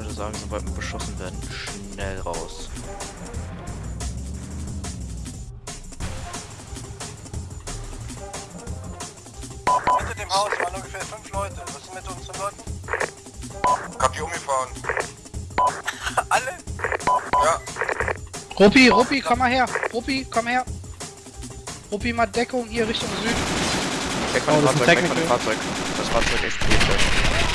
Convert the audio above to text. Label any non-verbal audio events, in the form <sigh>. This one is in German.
würde sagen, sobald wir beschossen werden, schnell raus. Hinter dem Haus waren ungefähr fünf Leute. Was ist mit unseren Leuten? Hab die umgefahren. <laughs> Alle? Ja, Ruppi, Ruppi, komm mal her. Ruppi, komm her. Ruppi, mal Deckung hier Richtung Süden. Weg von Oh, dem Fahrzeug, weg von dem Fahrzeug. Das Fahrzeug explodiert.